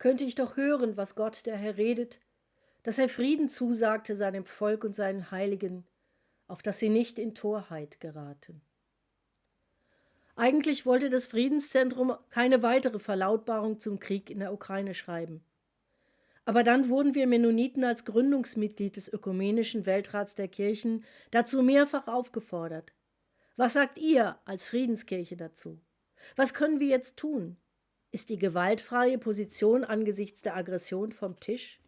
könnte ich doch hören, was Gott der Herr redet, dass er Frieden zusagte seinem Volk und seinen Heiligen, auf dass sie nicht in Torheit geraten. Eigentlich wollte das Friedenszentrum keine weitere Verlautbarung zum Krieg in der Ukraine schreiben. Aber dann wurden wir Mennoniten als Gründungsmitglied des Ökumenischen Weltrats der Kirchen dazu mehrfach aufgefordert. Was sagt ihr als Friedenskirche dazu? Was können wir jetzt tun? Ist die gewaltfreie Position angesichts der Aggression vom Tisch?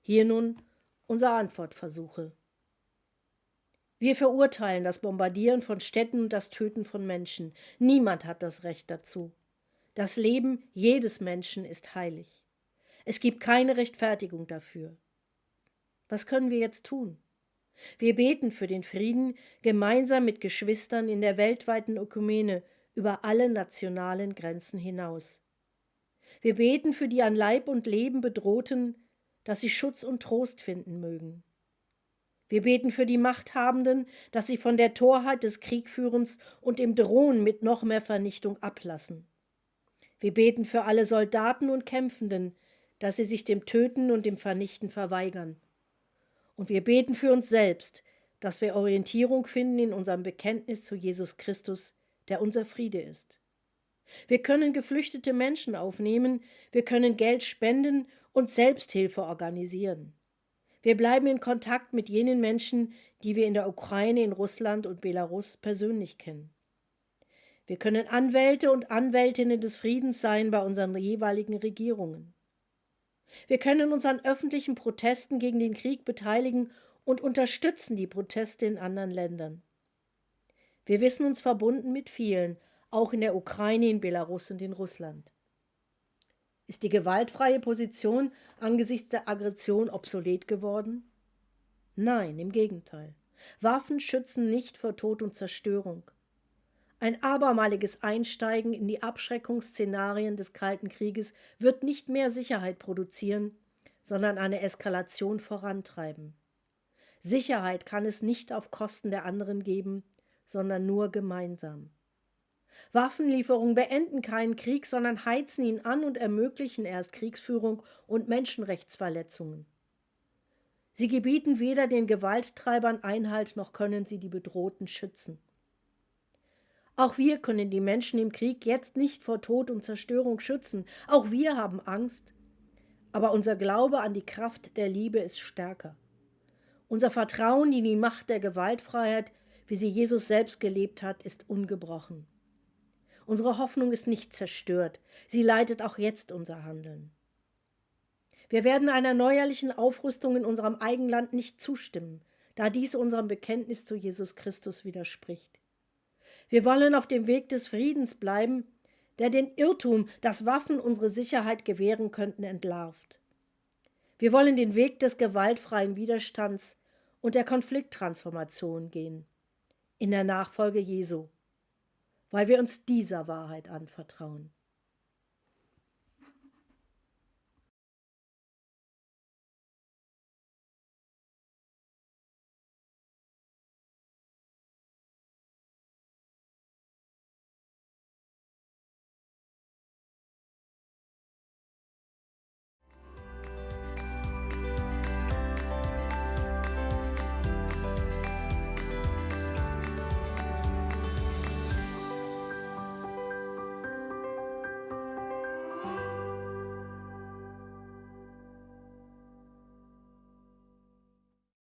Hier nun unsere Antwortversuche. Wir verurteilen das Bombardieren von Städten und das Töten von Menschen. Niemand hat das Recht dazu. Das Leben jedes Menschen ist heilig. Es gibt keine Rechtfertigung dafür. Was können wir jetzt tun? Wir beten für den Frieden gemeinsam mit Geschwistern in der weltweiten Ökumene über alle nationalen Grenzen hinaus. Wir beten für die an Leib und Leben bedrohten, dass sie Schutz und Trost finden mögen. Wir beten für die Machthabenden, dass sie von der Torheit des Kriegführens und dem Drohen mit noch mehr Vernichtung ablassen. Wir beten für alle Soldaten und Kämpfenden, dass sie sich dem Töten und dem Vernichten verweigern. Und wir beten für uns selbst, dass wir Orientierung finden in unserem Bekenntnis zu Jesus Christus, der unser Friede ist. Wir können geflüchtete Menschen aufnehmen, wir können Geld spenden und Selbsthilfe organisieren. Wir bleiben in Kontakt mit jenen Menschen, die wir in der Ukraine, in Russland und Belarus persönlich kennen. Wir können Anwälte und Anwältinnen des Friedens sein bei unseren jeweiligen Regierungen. Wir können uns an öffentlichen Protesten gegen den Krieg beteiligen und unterstützen die Proteste in anderen Ländern. Wir wissen uns verbunden mit vielen, auch in der Ukraine, in Belarus und in Russland. Ist die gewaltfreie Position angesichts der Aggression obsolet geworden? Nein, im Gegenteil. Waffen schützen nicht vor Tod und Zerstörung. Ein abermaliges Einsteigen in die Abschreckungsszenarien des Kalten Krieges wird nicht mehr Sicherheit produzieren, sondern eine Eskalation vorantreiben. Sicherheit kann es nicht auf Kosten der anderen geben, sondern nur gemeinsam. Waffenlieferungen beenden keinen Krieg, sondern heizen ihn an und ermöglichen erst Kriegsführung und Menschenrechtsverletzungen. Sie gebieten weder den Gewalttreibern Einhalt noch können sie die Bedrohten schützen. Auch wir können die Menschen im Krieg jetzt nicht vor Tod und Zerstörung schützen. Auch wir haben Angst. Aber unser Glaube an die Kraft der Liebe ist stärker. Unser Vertrauen in die Macht der Gewaltfreiheit, wie sie Jesus selbst gelebt hat, ist ungebrochen. Unsere Hoffnung ist nicht zerstört. Sie leitet auch jetzt unser Handeln. Wir werden einer neuerlichen Aufrüstung in unserem Eigenland nicht zustimmen, da dies unserem Bekenntnis zu Jesus Christus widerspricht. Wir wollen auf dem Weg des Friedens bleiben, der den Irrtum, dass Waffen unsere Sicherheit gewähren könnten, entlarvt. Wir wollen den Weg des gewaltfreien Widerstands und der Konflikttransformation gehen, in der Nachfolge Jesu, weil wir uns dieser Wahrheit anvertrauen.